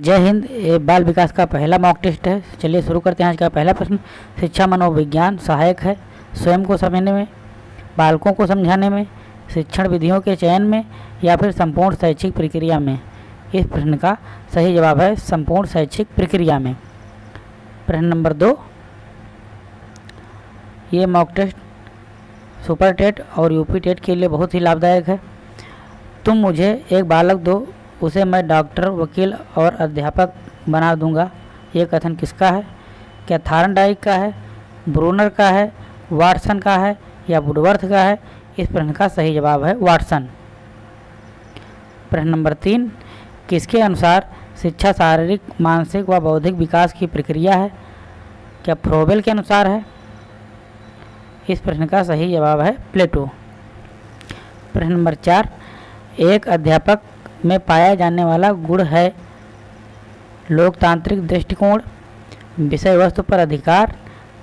जय हिंद, ये बाल विकास का पहला मॉक टेस्ट है। चलिए शुरू करते हैं आज का पहला प्रश्न। शिक्षा मनोविज्ञान सहायक है। स्वयं को समझने में, बालकों को समझाने में, शिक्षण विधियों के चयन में या फिर संपूर्ण शैक्षिक प्रक्रिया में? इस प्रश्न का सही जवाब है संपूर्ण शैक्षिक प्रक्रिया में। प्रश्न नंबर दो। ये मॉक टेस्ट सुपर टेट और यूपी टेट के लिए बहुत ही लाभदायक है। तुम मुझे एक बालक दो उसे मैं डॉक्टर, वकील और अध्यापक बना दूँगा। ये कथन किसका है? क्या थारनडाइक का है? ब्रूनर का है? वाटसन का है? या वुडवर्थ का है? इस प्रश्न का सही जवाब है वाटसन। प्रश्न नंबर तीन, किसके अनुसार शिक्षा शारीरिक, मानसिक व बौद्धिक विकास की प्रक्रिया है? क्या फ्रोबेल के अनुसार है? इस प्रश्न का सही जवाब है प्लेटो। प्रश्न नंबर चार, एक अध्यापक में पाया जाने वाला गुण है लोकतांत्रिक दृष्टिकोण, विषय वस्तु पर अधिकार,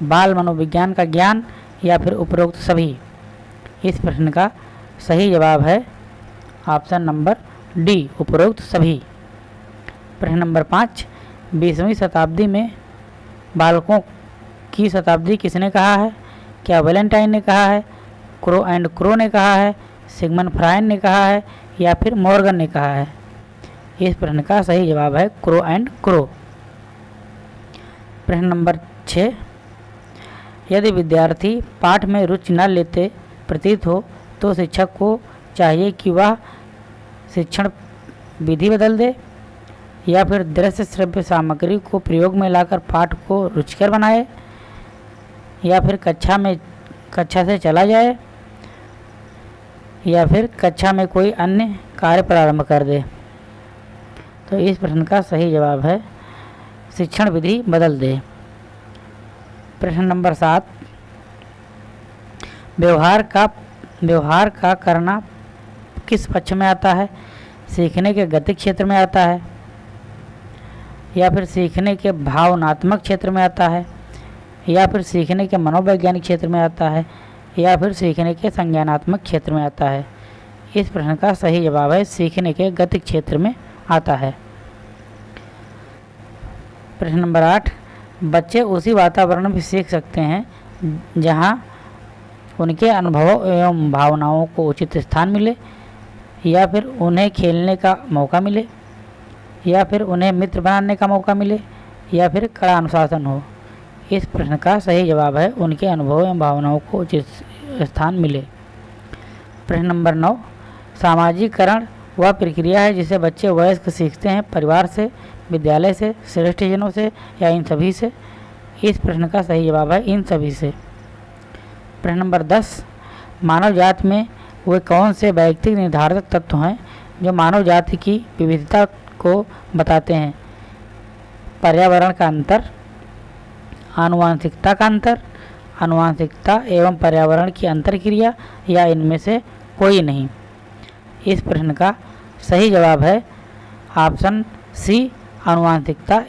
बाल मनोविज्ञान का ज्ञान या फिर उपरोक्त सभी। इस प्रश्न का सही जवाब है ऑप्शन नंबर डी, उपरोक्त सभी। प्रश्न नंबर पाँच, बीसवीं शताब्दी में बालकों की शताब्दी किसने कहा है? क्या वेलेंटाइन ने कहा है? क्रो एंड क्रो ने कहा है? सिगमन फ्राइन ने कहा है? या फिर मॉर्गन ने कहा है। इस प्रश्न का सही जवाब है क्रो एंड क्रो। प्रश्न नंबर छः। यदि विद्यार्थी पाठ में रुचि न लेते प्रतीत हो तो शिक्षक को चाहिए कि वह शिक्षण विधि बदल दे, या फिर दृश्य श्रव्य सामग्री को प्रयोग में लाकर पाठ को रुचिकर बनाए, या फिर कक्षा में, कक्षा से चला जाए। या फिर कक्षा में कोई अन्य कार्य प्रारंभ कर दे। तो इस प्रश्न का सही जवाब है, शिक्षण विधि बदल दे। प्रश्न नंबर सात, व्यवहार का व्यवहार का करना किस पक्ष में आता है? सीखने के गति क्षेत्र में आता है, या फिर सीखने के भावनात्मक क्षेत्र में आता है, या फिर सीखने के मनोवैज्ञानिक क्षेत्र में आता है या फिर सीखने के संज्ञानात्मक क्षेत्र में आता है। इस प्रश्न का सही जवाब है, सीखने के गति क्षेत्र में आता है। प्रश्न नंबर आठ, बच्चे उसी वातावरण में सीख सकते हैं, जहाँ उनके अनुभवों एवं भावनाओं को उचित स्थान मिले, या फिर उन्हें खेलने का मौका मिले, या फिर उन्हें मित्र बनाने का मौका मिले, या फिर कड़ा अनुशासन हो। इस प्रश्न का सही जवाब है, उनके अनुभव एवं भावनाओं को उचित स्थान मिले। प्रश्न नंबर नौ, सामाजिकरण वह प्रक्रिया है जिसे बच्चे वयस्क सीखते हैं, परिवार से, विद्यालय से श्रेष्ठ जनों से या इन सभी से? इस प्रश्न का सही जवाब है, इन सभी से। प्रश्न नंबर दस, मानव जाति में वे कौन से वैयक्तिक निर्धारक तत्व हैं जो मानव जाति की विविधता को बताते हैं? पर्यावरण का अंतर आनुवांशिकता का अंतर, आनुवांशिकता एवं पर्यावरण की अंतर क्रिया या इनमें से कोई नहीं। इस प्रश्न का सही जवाब है ऑप्शन सी, आनुवांशिकता